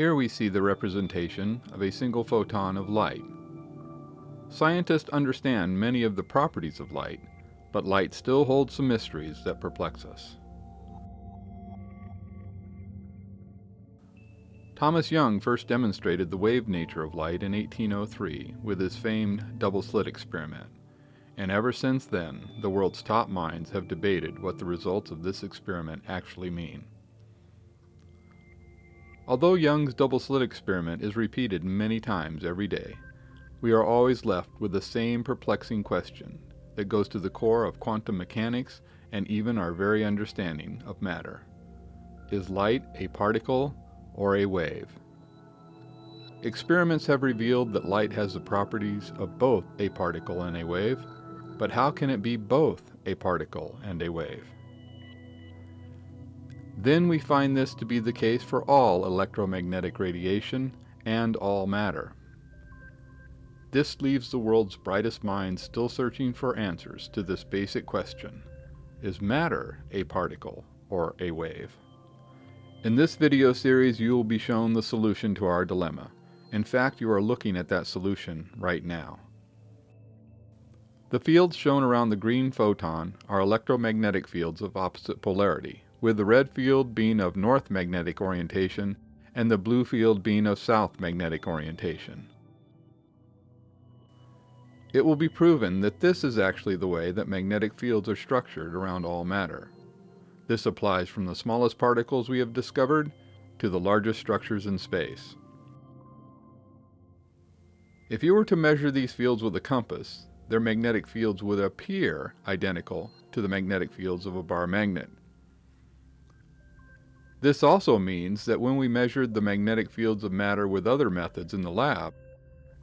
Here we see the representation of a single photon of light. Scientists understand many of the properties of light, but light still holds some mysteries that perplex us. Thomas Young first demonstrated the wave nature of light in 1803 with his famed double slit experiment, and ever since then the world's top minds have debated what the results of this experiment actually mean. Although Young's double slit experiment is repeated many times every day, we are always left with the same perplexing question that goes to the core of quantum mechanics and even our very understanding of matter. Is light a particle or a wave? Experiments have revealed that light has the properties of both a particle and a wave, but how can it be both a particle and a wave? Then we find this to be the case for all electromagnetic radiation and all matter. This leaves the world's brightest minds still searching for answers to this basic question. Is matter a particle or a wave? In this video series you will be shown the solution to our dilemma. In fact, you are looking at that solution right now. The fields shown around the green photon are electromagnetic fields of opposite polarity, with the red field being of north magnetic orientation and the blue field being of south magnetic orientation. It will be proven that this is actually the way that magnetic fields are structured around all matter. This applies from the smallest particles we have discovered to the largest structures in space. If you were to measure these fields with a compass, their magnetic fields would appear identical to the magnetic fields of a bar magnet. This also means that when we measured the magnetic fields of matter with other methods in the lab,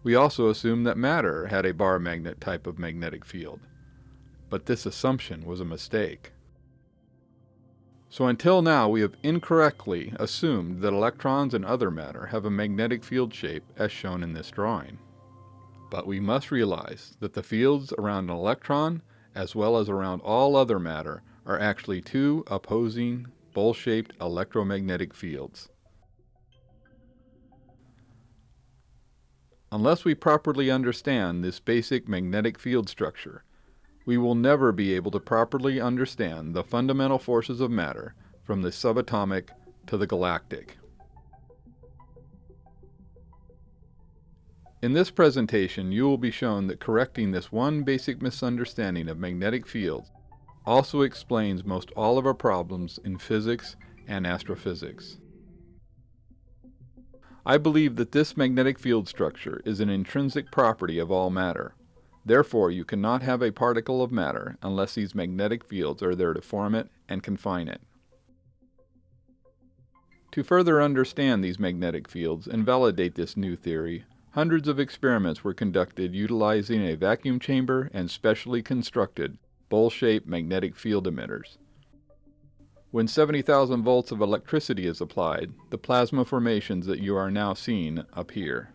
we also assumed that matter had a bar magnet type of magnetic field. But this assumption was a mistake. So until now we have incorrectly assumed that electrons and other matter have a magnetic field shape as shown in this drawing. But we must realize that the fields around an electron, as well as around all other matter, are actually two opposing bowl-shaped electromagnetic fields. Unless we properly understand this basic magnetic field structure, we will never be able to properly understand the fundamental forces of matter from the subatomic to the galactic. In this presentation, you will be shown that correcting this one basic misunderstanding of magnetic fields also explains most all of our problems in physics and astrophysics. I believe that this magnetic field structure is an intrinsic property of all matter. Therefore, you cannot have a particle of matter unless these magnetic fields are there to form it and confine it. To further understand these magnetic fields and validate this new theory, hundreds of experiments were conducted utilizing a vacuum chamber and specially constructed bowl-shaped magnetic field emitters. When 70,000 volts of electricity is applied, the plasma formations that you are now seeing appear.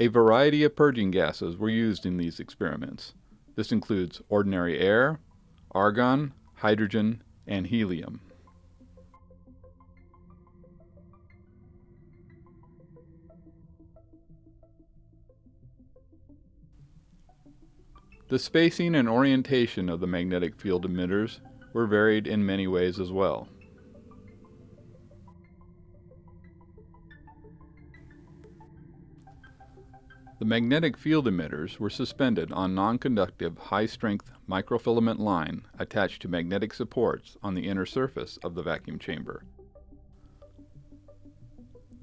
A variety of purging gases were used in these experiments. This includes ordinary air, argon, hydrogen, and helium. The spacing and orientation of the magnetic field emitters were varied in many ways as well. The magnetic field emitters were suspended on non-conductive high-strength microfilament line attached to magnetic supports on the inner surface of the vacuum chamber.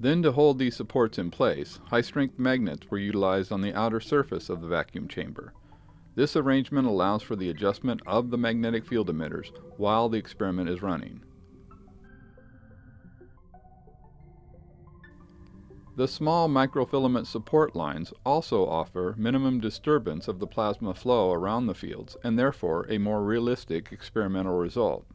Then to hold these supports in place, high-strength magnets were utilized on the outer surface of the vacuum chamber. This arrangement allows for the adjustment of the magnetic field emitters while the experiment is running. The small microfilament support lines also offer minimum disturbance of the plasma flow around the fields and therefore a more realistic experimental result.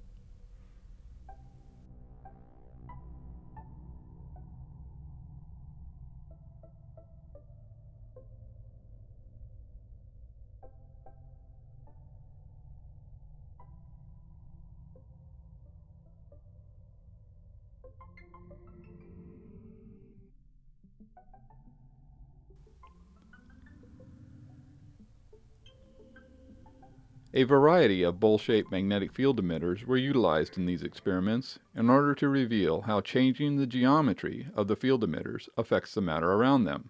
A variety of bowl-shaped magnetic field emitters were utilized in these experiments in order to reveal how changing the geometry of the field emitters affects the matter around them.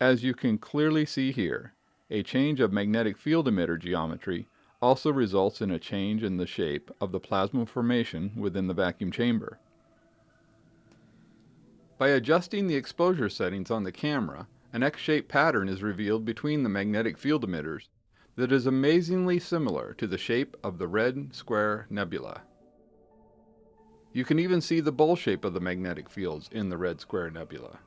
As you can clearly see here, a change of magnetic field emitter geometry also results in a change in the shape of the plasma formation within the vacuum chamber. By adjusting the exposure settings on the camera, an X-shaped pattern is revealed between the magnetic field emitters that is amazingly similar to the shape of the Red Square Nebula. You can even see the bowl shape of the magnetic fields in the Red Square Nebula.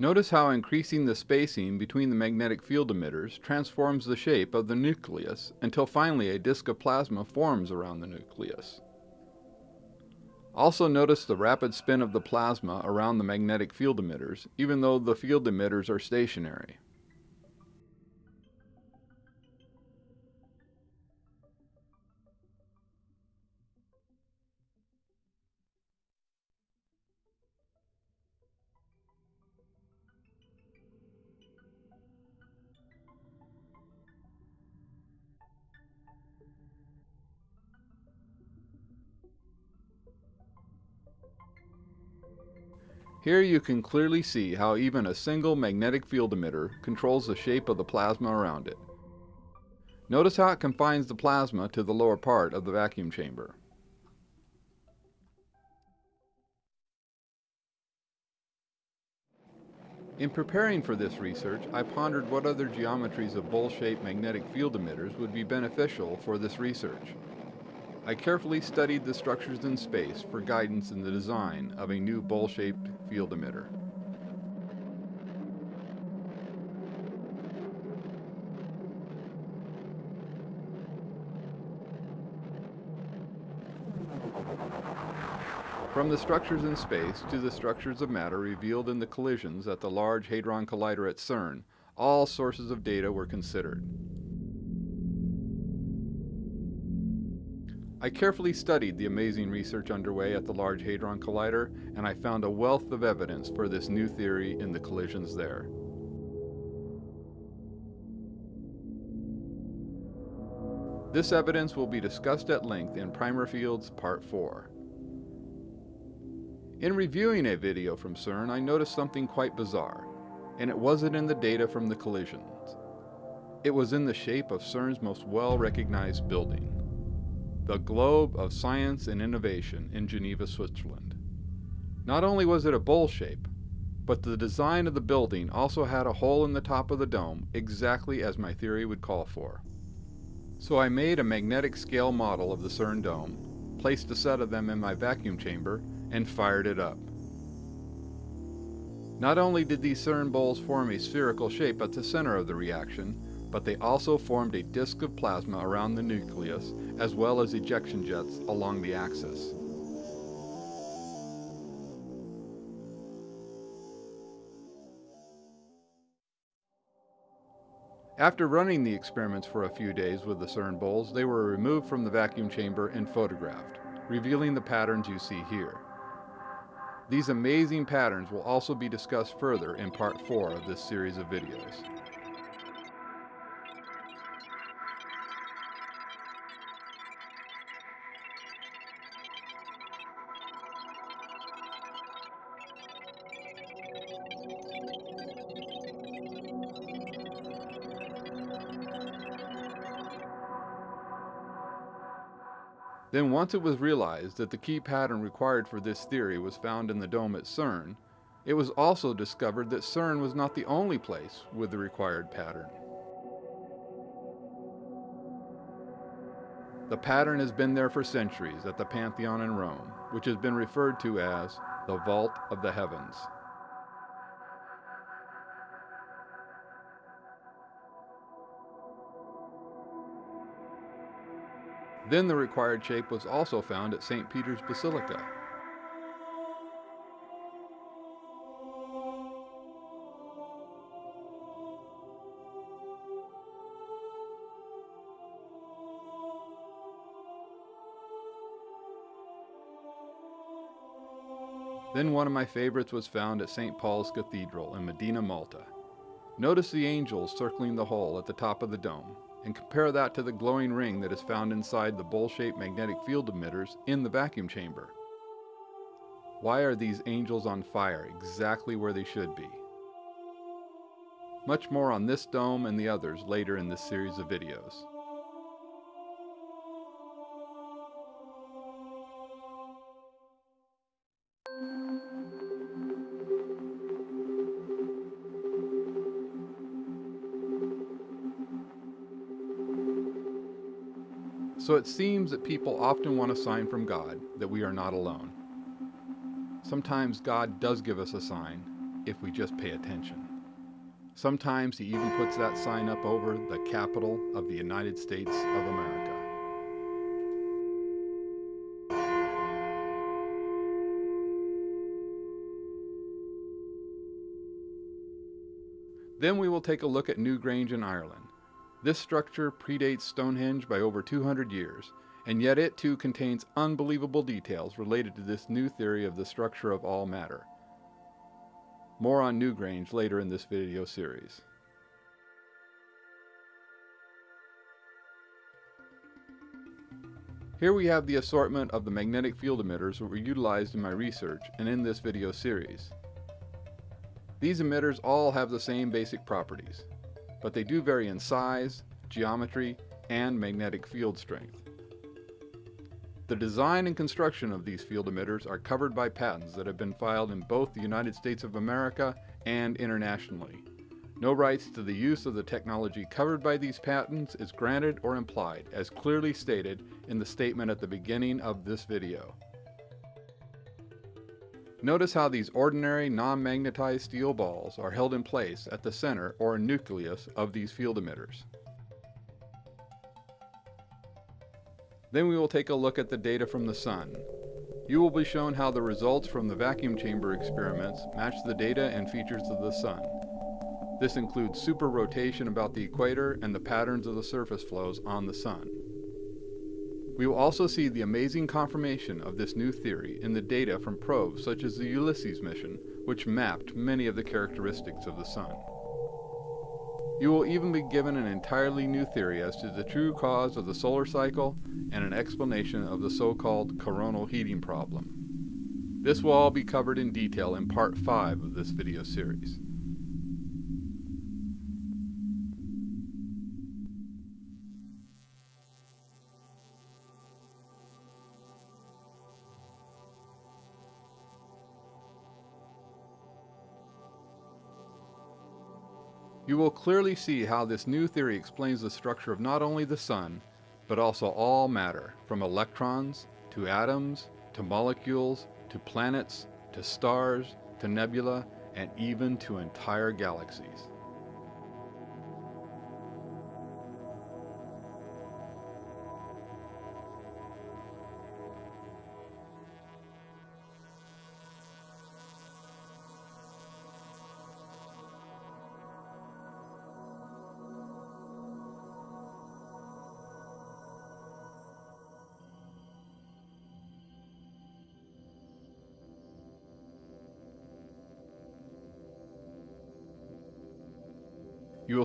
Notice how increasing the spacing between the magnetic field emitters transforms the shape of the nucleus until finally a disk of plasma forms around the nucleus. Also notice the rapid spin of the plasma around the magnetic field emitters, even though the field emitters are stationary. Here you can clearly see how even a single magnetic field emitter controls the shape of the plasma around it. Notice how it confines the plasma to the lower part of the vacuum chamber. In preparing for this research, I pondered what other geometries of bowl-shaped magnetic field emitters would be beneficial for this research. I carefully studied the structures in space for guidance in the design of a new bowl-shaped field emitter. From the structures in space to the structures of matter revealed in the collisions at the Large Hadron Collider at CERN, all sources of data were considered. I carefully studied the amazing research underway at the Large Hadron Collider, and I found a wealth of evidence for this new theory in the collisions there. This evidence will be discussed at length in Primer Fields Part 4. In reviewing a video from CERN, I noticed something quite bizarre, and it wasn't in the data from the collisions. It was in the shape of CERN's most well-recognized building the Globe of Science and Innovation in Geneva, Switzerland. Not only was it a bowl shape, but the design of the building also had a hole in the top of the dome exactly as my theory would call for. So I made a magnetic scale model of the CERN dome, placed a set of them in my vacuum chamber, and fired it up. Not only did these CERN bowls form a spherical shape at the center of the reaction, but they also formed a disk of plasma around the nucleus as well as ejection jets along the axis. After running the experiments for a few days with the CERN bowls, they were removed from the vacuum chamber and photographed, revealing the patterns you see here. These amazing patterns will also be discussed further in part 4 of this series of videos. Then once it was realized that the key pattern required for this theory was found in the dome at CERN, it was also discovered that CERN was not the only place with the required pattern. The pattern has been there for centuries at the Pantheon in Rome, which has been referred to as the Vault of the Heavens. Then the required shape was also found at St. Peter's Basilica. Then one of my favorites was found at St. Paul's Cathedral in Mdina, Malta. Notice the angels circling the hole at the top of the dome and compare that to the glowing ring that is found inside the bowl-shaped magnetic field emitters in the vacuum chamber. Why are these angels on fire exactly where they should be? Much more on this dome and the others later in this series of videos. So it seems that people often want a sign from God that we are not alone. Sometimes God does give us a sign if we just pay attention. Sometimes he even puts that sign up over the capital of the United States of America. Then we will take a look at Newgrange in Ireland. This structure predates Stonehenge by over 200 years, and yet it too contains unbelievable details related to this new theory of the structure of all matter. More on Newgrange later in this video series. Here we have the assortment of the magnetic field emitters that were utilized in my research and in this video series. These emitters all have the same basic properties but they do vary in size, geometry, and magnetic field strength. The design and construction of these field emitters are covered by patents that have been filed in both the United States of America and internationally. No rights to the use of the technology covered by these patents is granted or implied, as clearly stated in the statement at the beginning of this video. Notice how these ordinary non-magnetized steel balls are held in place at the center or nucleus of these field emitters. Then we will take a look at the data from the Sun. You will be shown how the results from the vacuum chamber experiments match the data and features of the Sun. This includes super rotation about the equator and the patterns of the surface flows on the Sun. We will also see the amazing confirmation of this new theory in the data from probes such as the Ulysses mission, which mapped many of the characteristics of the Sun. You will even be given an entirely new theory as to the true cause of the solar cycle and an explanation of the so-called coronal heating problem. This will all be covered in detail in part 5 of this video series. You will clearly see how this new theory explains the structure of not only the Sun, but also all matter, from electrons, to atoms, to molecules, to planets, to stars, to nebula, and even to entire galaxies.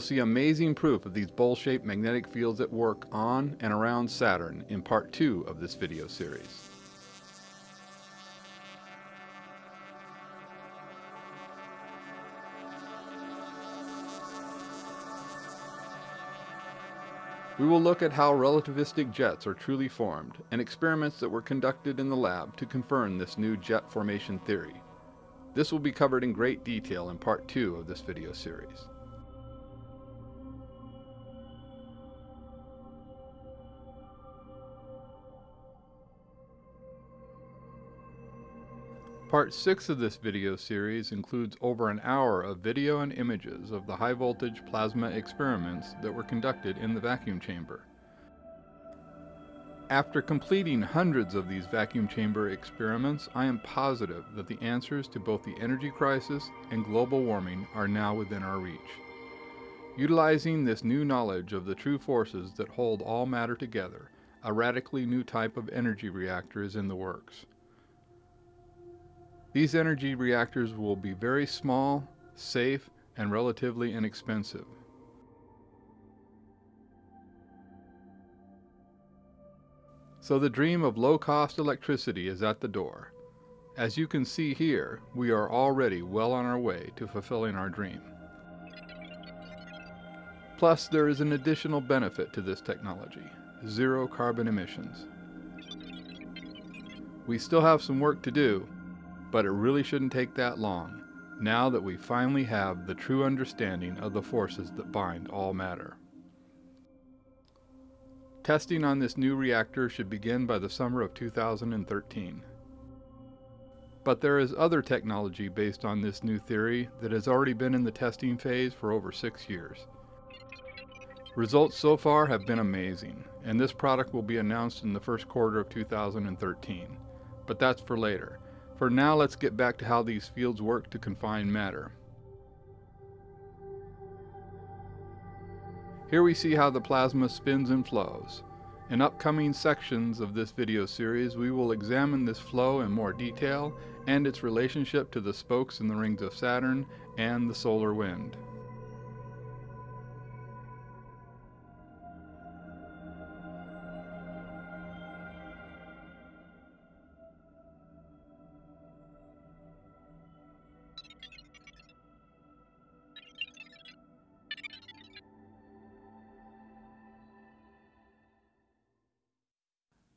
See amazing proof of these bowl-shaped magnetic fields at work on and around Saturn in part 2 of this video series. We will look at how relativistic jets are truly formed and experiments that were conducted in the lab to confirm this new jet formation theory. This will be covered in great detail in part 2 of this video series. Part 6 of this video series includes over an hour of video and images of the high voltage plasma experiments that were conducted in the vacuum chamber. After completing hundreds of these vacuum chamber experiments, I am positive that the answers to both the energy crisis and global warming are now within our reach. Utilizing this new knowledge of the true forces that hold all matter together, a radically new type of energy reactor is in the works. These energy reactors will be very small, safe, and relatively inexpensive. So the dream of low-cost electricity is at the door. As you can see here, we are already well on our way to fulfilling our dream. Plus, there is an additional benefit to this technology, zero carbon emissions. We still have some work to do, but it really shouldn't take that long, now that we finally have the true understanding of the forces that bind all matter. Testing on this new reactor should begin by the summer of 2013. But there is other technology based on this new theory that has already been in the testing phase for over six years. Results so far have been amazing, and this product will be announced in the first quarter of 2013. But that's for later. For now, let's get back to how these fields work to confine matter. Here we see how the plasma spins and flows. In upcoming sections of this video series, we will examine this flow in more detail and its relationship to the spokes in the rings of Saturn and the solar wind.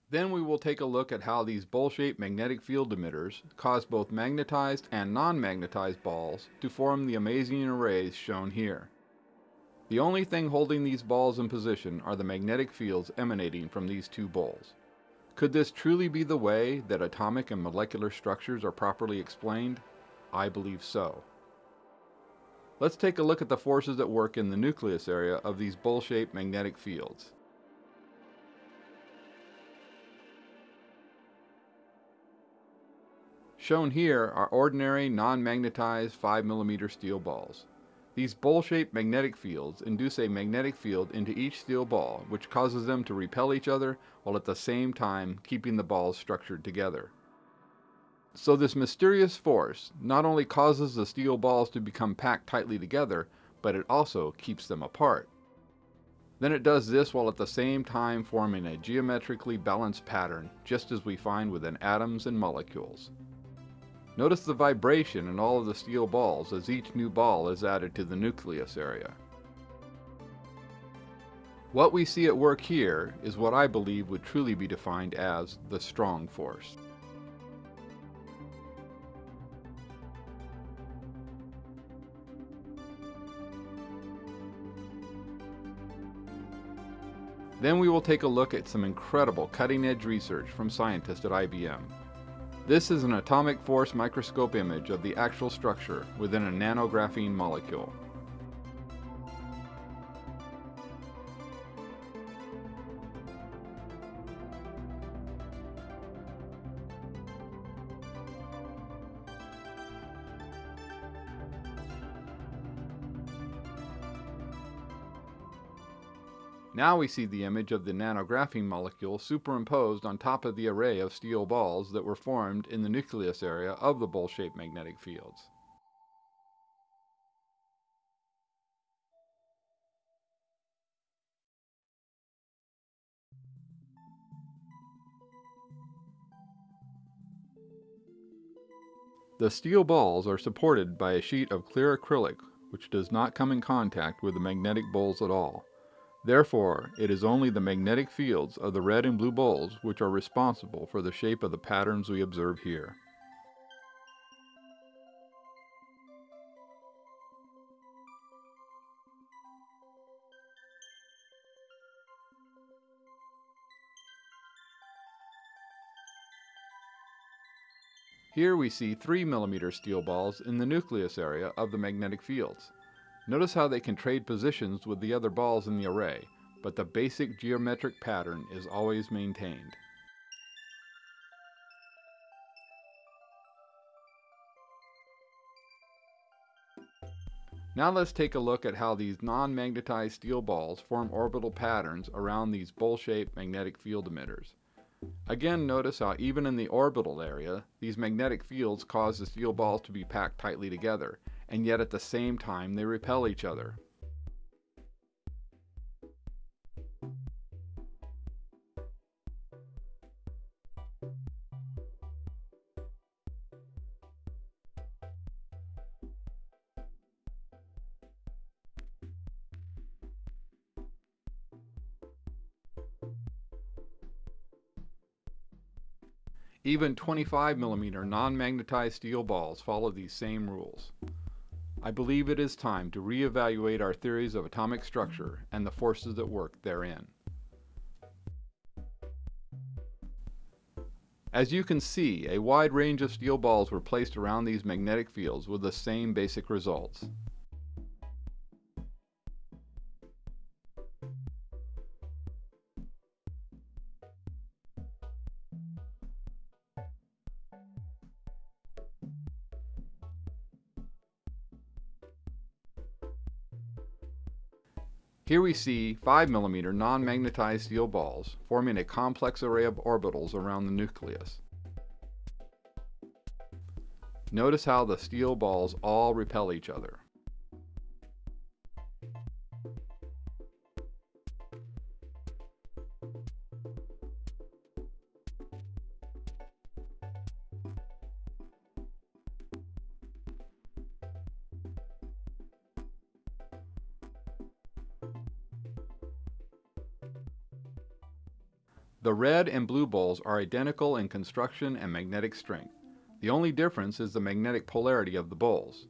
Then we will take a look at how these bowl-shaped magnetic field emitters cause both magnetized and non-magnetized balls to form the amazing arrays shown here. The only thing holding these balls in position are the magnetic fields emanating from these two bowls. Could this truly be the way that atomic and molecular structures are properly explained? I believe so. Let's take a look at the forces at work in the nucleus area of these bowl-shaped magnetic fields. Shown here are ordinary non-magnetized 5mm steel balls. These bowl-shaped magnetic fields induce a magnetic field into each steel ball which causes them to repel each other while at the same time keeping the balls structured together. So this mysterious force not only causes the steel balls to become packed tightly together, but it also keeps them apart. Then it does this while at the same time forming a geometrically balanced pattern, just as we find within atoms and molecules. Notice the vibration in all of the steel balls as each new ball is added to the nucleus area. What we see at work here is what I believe would truly be defined as the strong force. Then we will take a look at some incredible cutting-edge research from scientists at IBM this is an atomic force microscope image of the actual structure within a nanographene molecule. Now we see the image of the nanographene molecule superimposed on top of the array of steel balls that were formed in the nucleus area of the bowl-shaped magnetic fields. The steel balls are supported by a sheet of clear acrylic which does not come in contact with the magnetic bowls at all. Therefore, it is only the magnetic fields of the red and blue bowls which are responsible for the shape of the patterns we observe here. Here we see 3 mm steel balls in the nucleus area of the magnetic fields. Notice how they can trade positions with the other balls in the array, but the basic geometric pattern is always maintained. Now let's take a look at how these non-magnetized steel balls form orbital patterns around these bowl-shaped magnetic field emitters. Again, notice how even in the orbital area, these magnetic fields cause the steel balls to be packed tightly together, and yet at the same time they repel each other. Even 25mm non-magnetized steel balls follow these same rules. I believe it is time to reevaluate our theories of atomic structure and the forces that work therein. As you can see, a wide range of steel balls were placed around these magnetic fields with the same basic results. Here we see 5mm non-magnetized steel balls forming a complex array of orbitals around the nucleus. Notice how the steel balls all repel each other. Are identical in construction and magnetic strength. The only difference is the magnetic polarity of the bowls.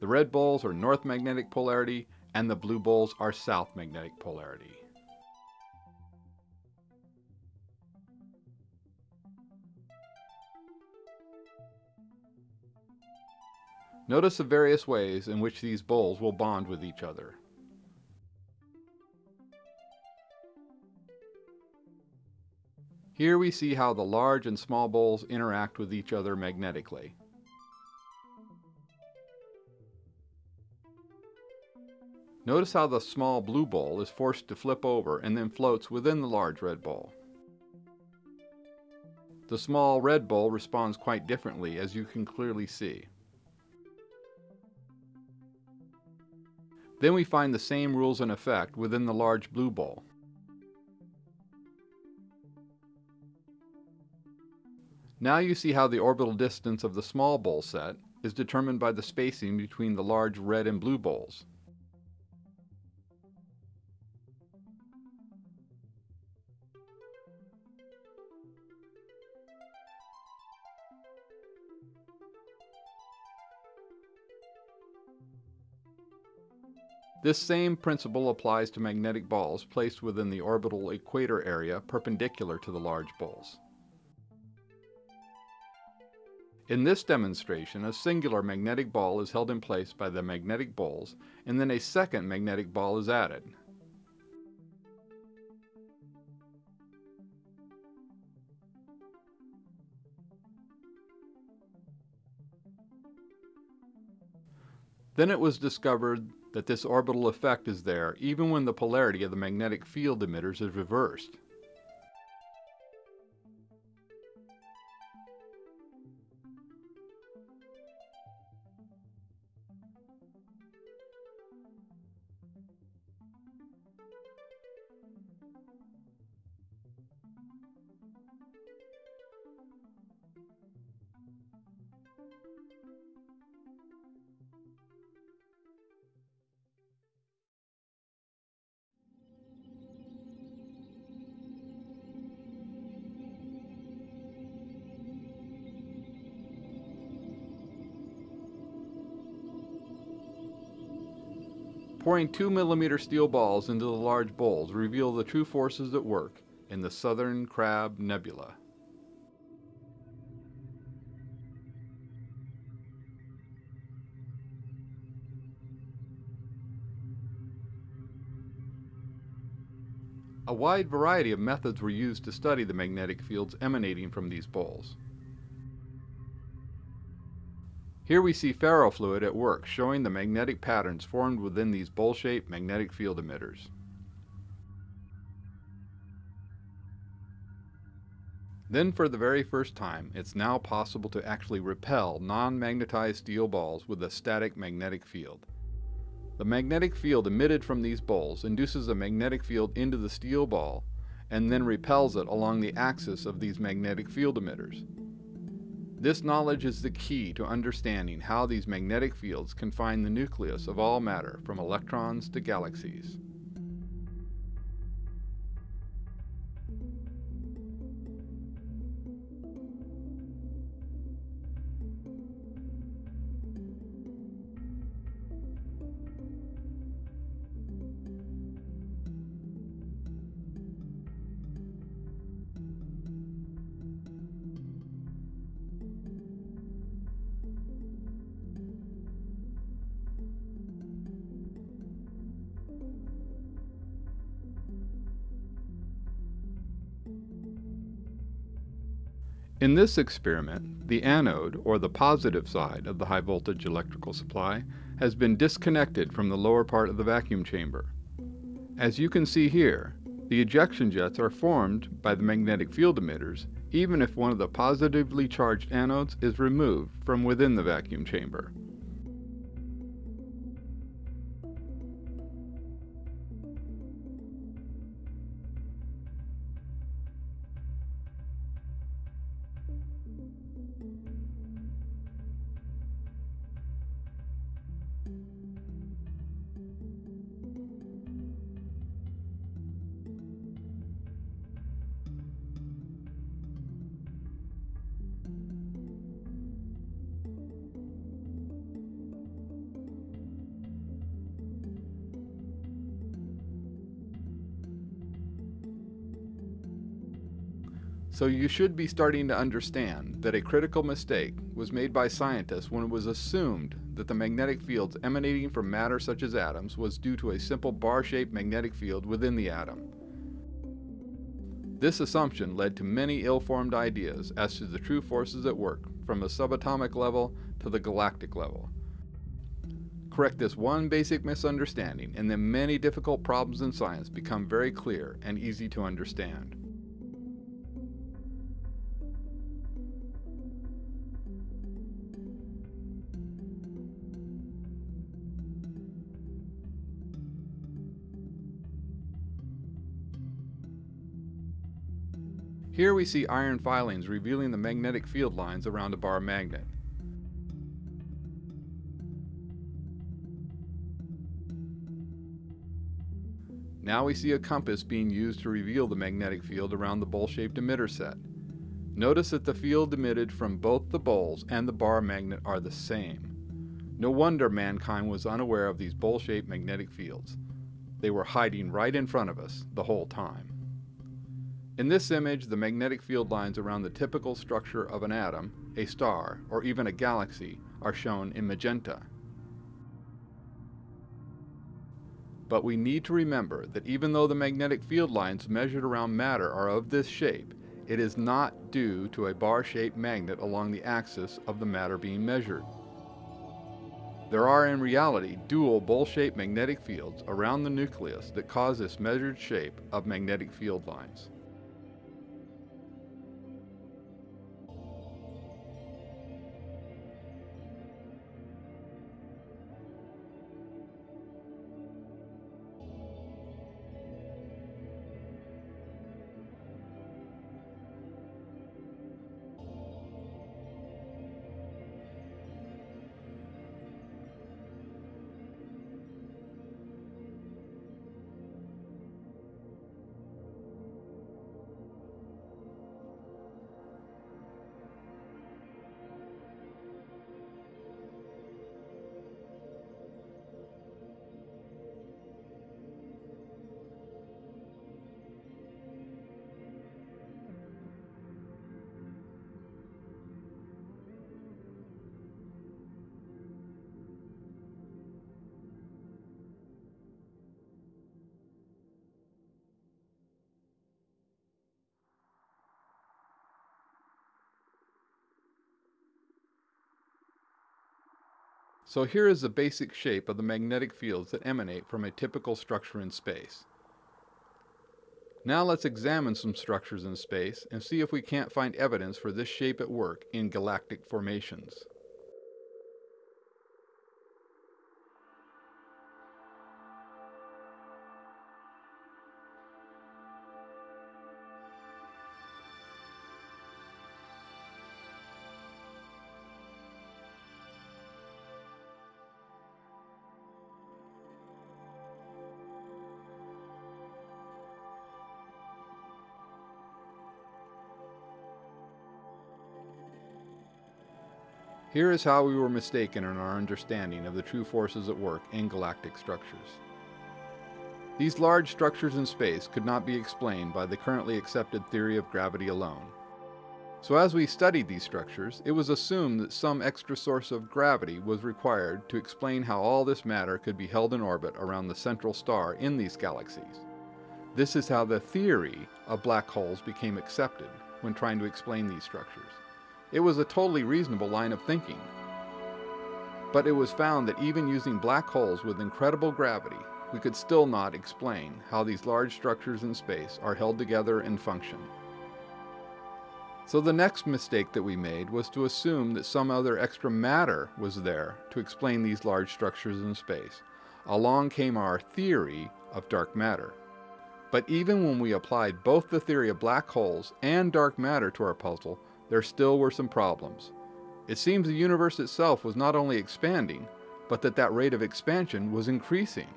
The red bowls are north magnetic polarity and the blue bowls are south magnetic polarity. Notice the various ways in which these bowls will bond with each other. Here we see how the large and small bowls interact with each other magnetically. Notice how the small blue bowl is forced to flip over and then floats within the large red bowl. The small red bowl responds quite differently as you can clearly see. Then we find the same rules in effect within the large blue bowl. Now you see how the orbital distance of the small bowl set is determined by the spacing between the large red and blue bowls. This same principle applies to magnetic balls placed within the orbital equator area perpendicular to the large bowls. In this demonstration, a singular magnetic ball is held in place by the magnetic bowls, and then a second magnetic ball is added. Then it was discovered that this orbital effect is there even when the polarity of the magnetic field emitters is reversed. Pouring two millimeter steel balls into the large bowls reveal the true forces at work in the Southern Crab Nebula. A wide variety of methods were used to study the magnetic fields emanating from these bowls. Here we see ferrofluid at work showing the magnetic patterns formed within these bowl-shaped magnetic field emitters. Then for the very first time, it's now possible to actually repel non-magnetized steel balls with a static magnetic field. The magnetic field emitted from these bowls induces a magnetic field into the steel ball and then repels it along the axis of these magnetic field emitters. This knowledge is the key to understanding how these magnetic fields confine the nucleus of all matter from electrons to galaxies. In this experiment, the anode, or the positive side of the high voltage electrical supply, has been disconnected from the lower part of the vacuum chamber. As you can see here, the ejection jets are formed by the magnetic field emitters even if one of the positively charged anodes is removed from within the vacuum chamber. So you should be starting to understand that a critical mistake was made by scientists when it was assumed that the magnetic fields emanating from matter such as atoms was due to a simple bar-shaped magnetic field within the atom. This assumption led to many ill-formed ideas as to the true forces at work from the subatomic level to the galactic level. Correct this one basic misunderstanding and then many difficult problems in science become very clear and easy to understand. Here we see iron filings revealing the magnetic field lines around a bar magnet. Now we see a compass being used to reveal the magnetic field around the bowl-shaped emitter set. Notice that the field emitted from both the bowls and the bar magnet are the same. No wonder mankind was unaware of these bowl-shaped magnetic fields. They were hiding right in front of us the whole time. In this image, the magnetic field lines around the typical structure of an atom, a star, or even a galaxy are shown in magenta. But we need to remember that even though the magnetic field lines measured around matter are of this shape, it is not due to a bar-shaped magnet along the axis of the matter being measured. There are in reality dual bowl-shaped magnetic fields around the nucleus that cause this measured shape of magnetic field lines. So here is the basic shape of the magnetic fields that emanate from a typical structure in space. Now let's examine some structures in space and see if we can't find evidence for this shape at work in galactic formations. Here is how we were mistaken in our understanding of the true forces at work in galactic structures. These large structures in space could not be explained by the currently accepted theory of gravity alone. So as we studied these structures, it was assumed that some extra source of gravity was required to explain how all this matter could be held in orbit around the central star in these galaxies. This is how the theory of black holes became accepted when trying to explain these structures. It was a totally reasonable line of thinking. But it was found that even using black holes with incredible gravity, we could still not explain how these large structures in space are held together and function. So the next mistake that we made was to assume that some other extra matter was there to explain these large structures in space. Along came our theory of dark matter. But even when we applied both the theory of black holes and dark matter to our puzzle, there still were some problems. It seems the universe itself was not only expanding, but that that rate of expansion was increasing.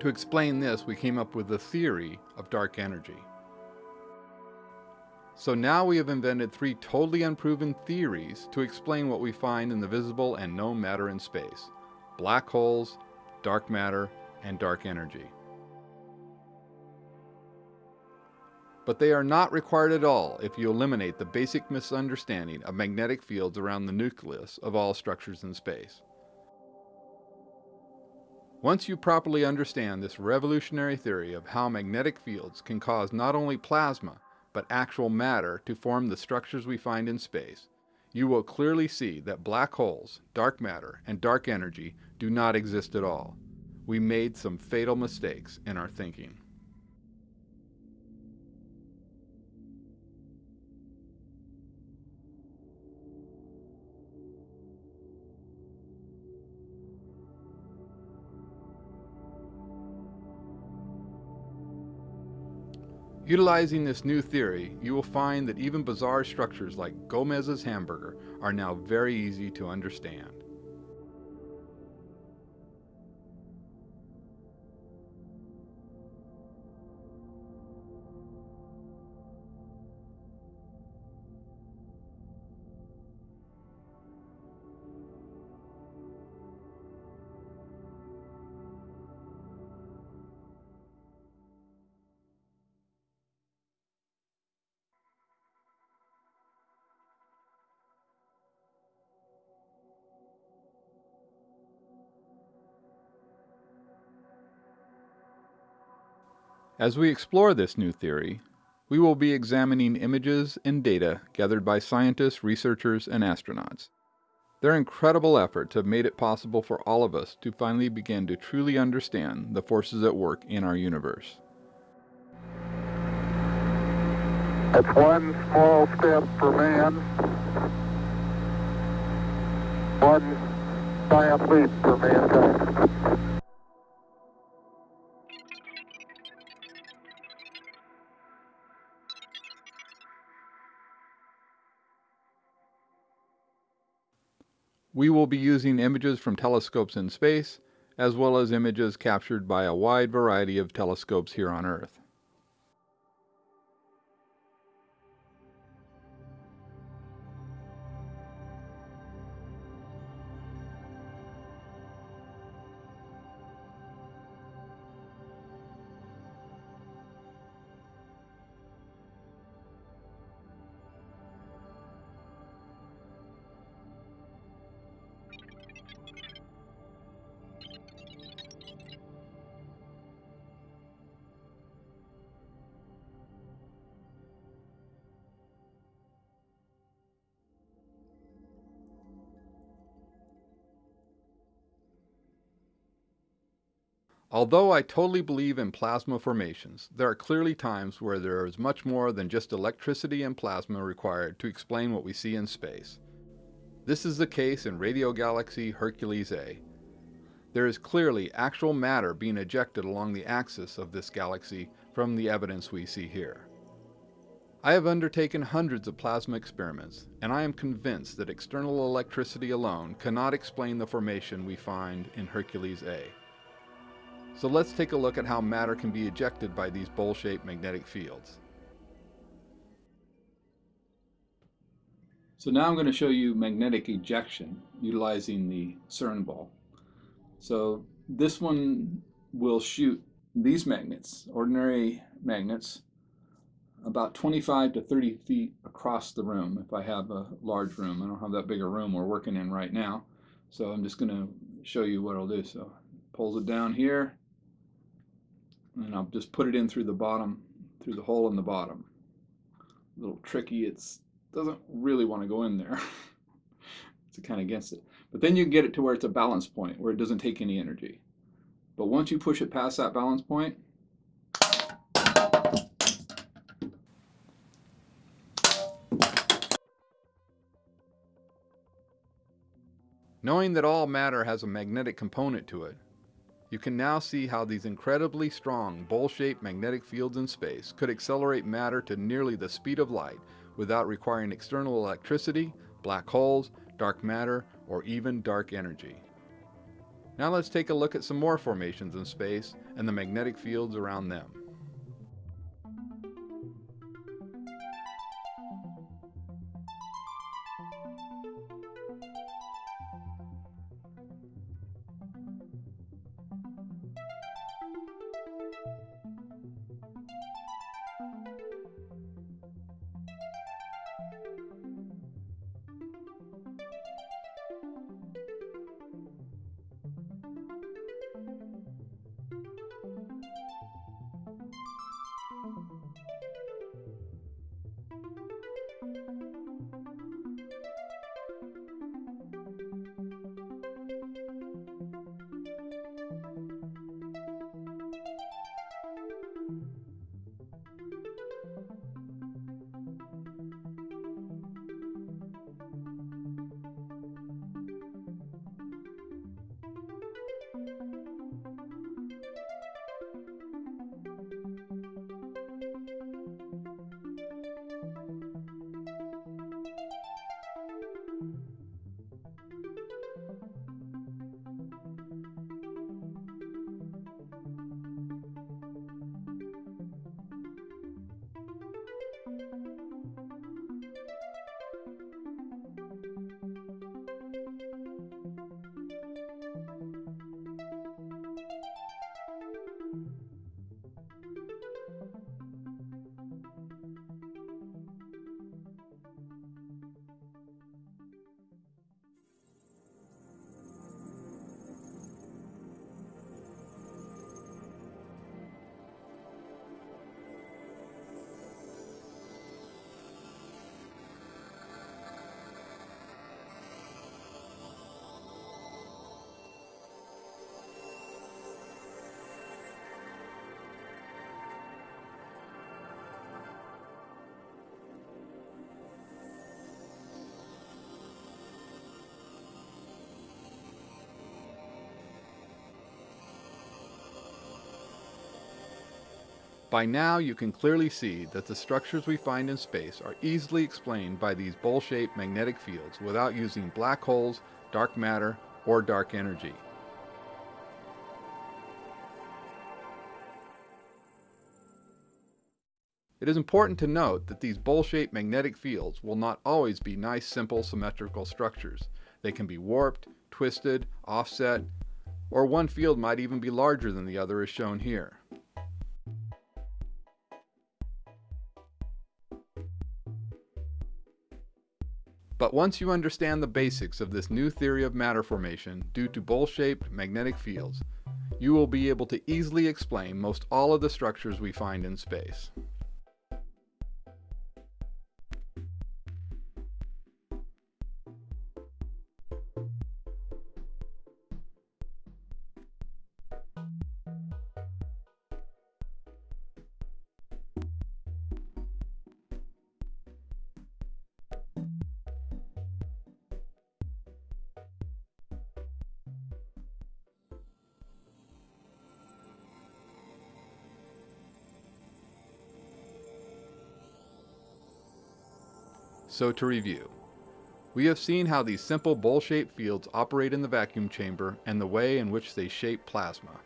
To explain this, we came up with the theory of dark energy. So now we have invented three totally unproven theories to explain what we find in the visible and known matter in space. Black holes, dark matter, and dark energy. But they are not required at all if you eliminate the basic misunderstanding of magnetic fields around the nucleus of all structures in space. Once you properly understand this revolutionary theory of how magnetic fields can cause not only plasma, but actual matter to form the structures we find in space, you will clearly see that black holes, dark matter, and dark energy do not exist at all. We made some fatal mistakes in our thinking. Utilizing this new theory, you will find that even bizarre structures like Gomez's hamburger are now very easy to understand. As we explore this new theory, we will be examining images and data gathered by scientists, researchers, and astronauts. Their incredible efforts have made it possible for all of us to finally begin to truly understand the forces at work in our universe. It's one small step for man, one giant leap for mankind. We will be using images from telescopes in space, as well as images captured by a wide variety of telescopes here on Earth. Although I totally believe in plasma formations, there are clearly times where there is much more than just electricity and plasma required to explain what we see in space. This is the case in radio galaxy Hercules A. There is clearly actual matter being ejected along the axis of this galaxy from the evidence we see here. I have undertaken hundreds of plasma experiments, and I am convinced that external electricity alone cannot explain the formation we find in Hercules A. So let's take a look at how matter can be ejected by these bowl-shaped magnetic fields. So now I'm going to show you magnetic ejection utilizing the CERN ball. So this one will shoot these magnets, ordinary magnets, about 25 to 30 feet across the room if I have a large room. I don't have that big a room we're working in right now. So I'm just going to show you what I'll do. So pulls it down here and I'll just put it in through the bottom, through the hole in the bottom. A little tricky, it doesn't really want to go in there. it's kind of against it. But then you get it to where it's a balance point, where it doesn't take any energy. But once you push it past that balance point, Knowing that all matter has a magnetic component to it, you can now see how these incredibly strong bowl-shaped magnetic fields in space could accelerate matter to nearly the speed of light without requiring external electricity, black holes, dark matter, or even dark energy. Now let's take a look at some more formations in space and the magnetic fields around them. By now you can clearly see that the structures we find in space are easily explained by these bowl-shaped magnetic fields without using black holes, dark matter, or dark energy. It is important to note that these bowl-shaped magnetic fields will not always be nice simple symmetrical structures. They can be warped, twisted, offset, or one field might even be larger than the other as shown here. But once you understand the basics of this new theory of matter formation due to bowl-shaped magnetic fields, you will be able to easily explain most all of the structures we find in space. So to review, we have seen how these simple bowl-shaped fields operate in the vacuum chamber and the way in which they shape plasma.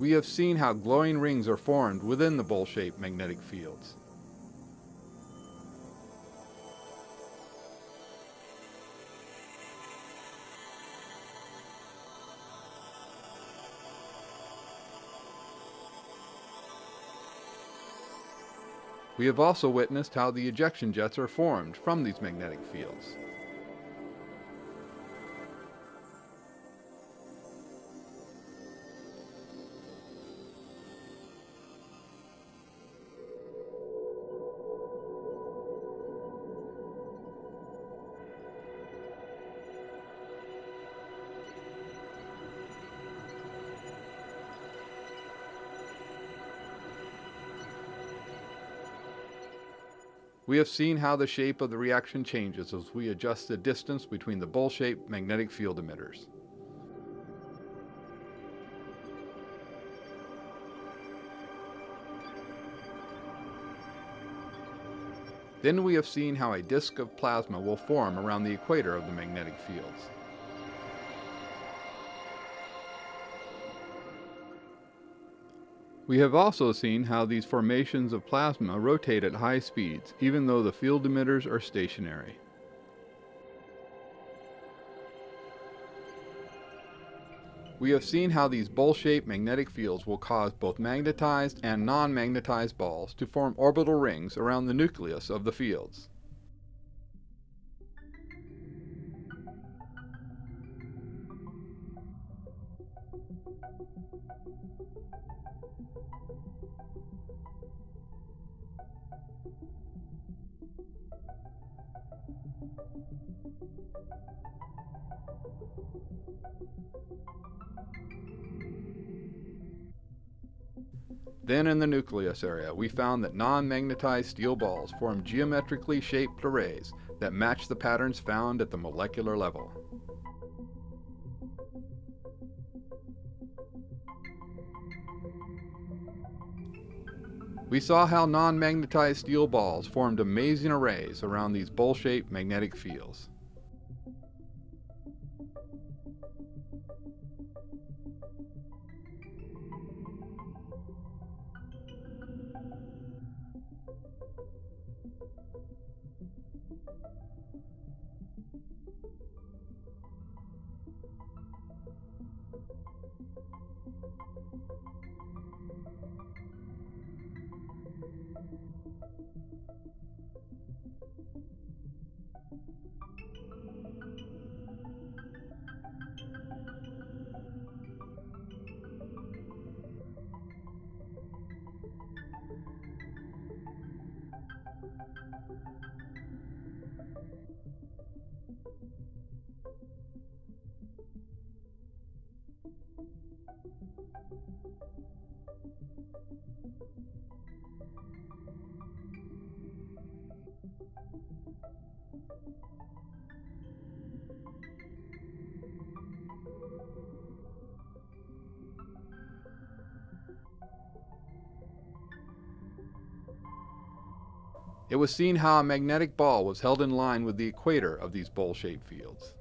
We have seen how glowing rings are formed within the bowl-shaped magnetic fields. We have also witnessed how the ejection jets are formed from these magnetic fields. We have seen how the shape of the reaction changes as we adjust the distance between the bowl-shaped magnetic field emitters. Then we have seen how a disk of plasma will form around the equator of the magnetic fields. We have also seen how these formations of plasma rotate at high speeds, even though the field emitters are stationary. We have seen how these bowl-shaped magnetic fields will cause both magnetized and non-magnetized balls to form orbital rings around the nucleus of the fields. Then in the nucleus area, we found that non-magnetized steel balls form geometrically shaped arrays that match the patterns found at the molecular level. We saw how non-magnetized steel balls formed amazing arrays around these bowl-shaped magnetic fields. It was seen how a magnetic ball was held in line with the equator of these bowl-shaped fields.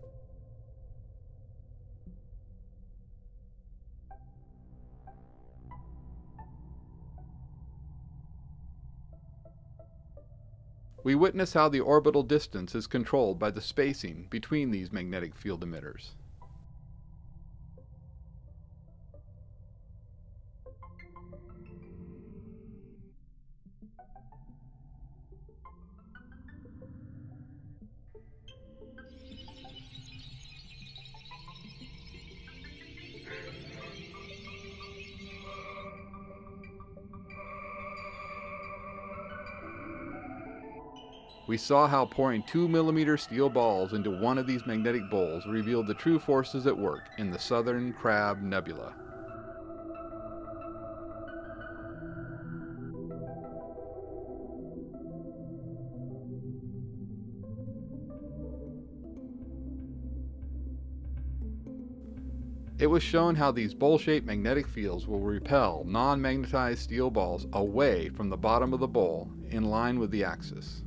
We witness how the orbital distance is controlled by the spacing between these magnetic field emitters. We saw how pouring 2 millimeter steel balls into one of these magnetic bowls revealed the true forces at work in the Southern Crab Nebula. It was shown how these bowl-shaped magnetic fields will repel non-magnetized steel balls away from the bottom of the bowl in line with the axis.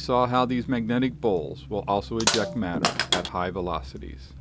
Saw how these magnetic bowls will also eject matter at high velocities.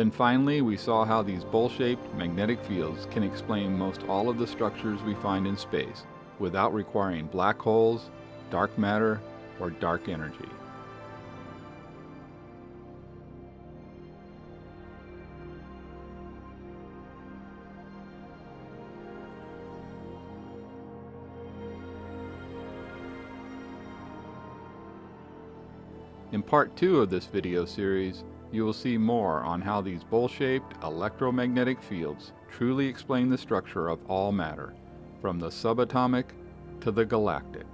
Then finally, we saw how these bowl-shaped magnetic fields can explain most all of the structures we find in space without requiring black holes, dark matter, or dark energy. In part 2 of this video series, you will see more on how these bowl-shaped electromagnetic fields truly explain the structure of all matter, from the subatomic to the galactic.